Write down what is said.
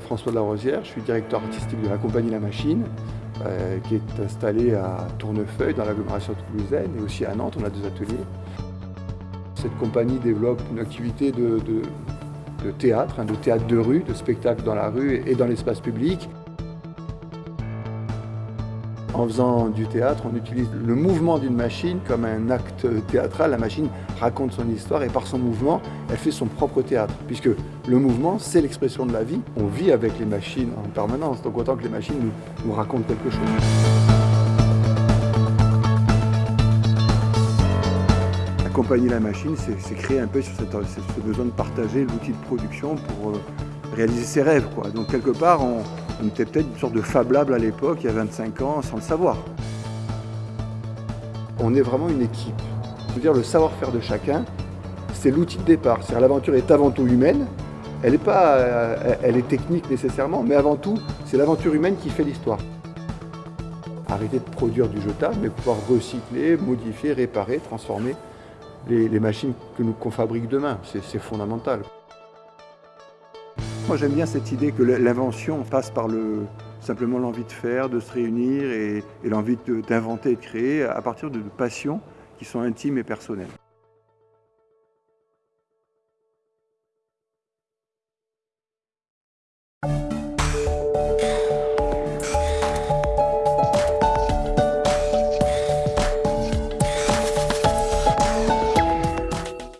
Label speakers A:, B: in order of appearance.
A: François de la Rosière, je suis directeur artistique de la compagnie La Machine, euh, qui est installée à Tournefeuille, dans l'agglomération toulousaine, et aussi à Nantes, on a deux ateliers. Cette compagnie développe une activité de, théâtre, hein, de théâtre de rue, de spectacle dans la rue et dans l'espace public. En faisant du théâtre, on utilise le mouvement d'une machine comme un acte théâtral. La machine raconte son histoire et par son mouvement, elle fait son propre théâtre. Puisque le mouvement, c'est l'expression de la vie. On vit avec les machines en permanence, donc autant que les machines nous, racontent quelque chose. Accompagner la machine, c'est créer un peu sur ce besoin de partager l'outil de production pour euh, réaliser ses rêves. Donc quelque part, on, on était peut-être une sorte de fablable à l'époque, il y a 25 ans, sans le savoir. On est vraiment une équipe. Dire, le savoir-faire de chacun, c'est l'outil de départ. L'aventure est avant tout humaine, elle est, pas, euh, elle est technique nécessairement, mais avant tout, c'est l'aventure humaine qui fait l'histoire. Arrêter de produire du jetable, mais pouvoir recycler, modifier, réparer, transformer les, les machines que nous qu'on fabrique demain. C'est fondamental. Moi j'aime bien cette idée que l'invention passe par le, simplement l'envie de faire, de se réunir et, et l'envie d'inventer et de créer à partir de passions qui sont intimes et personnelles.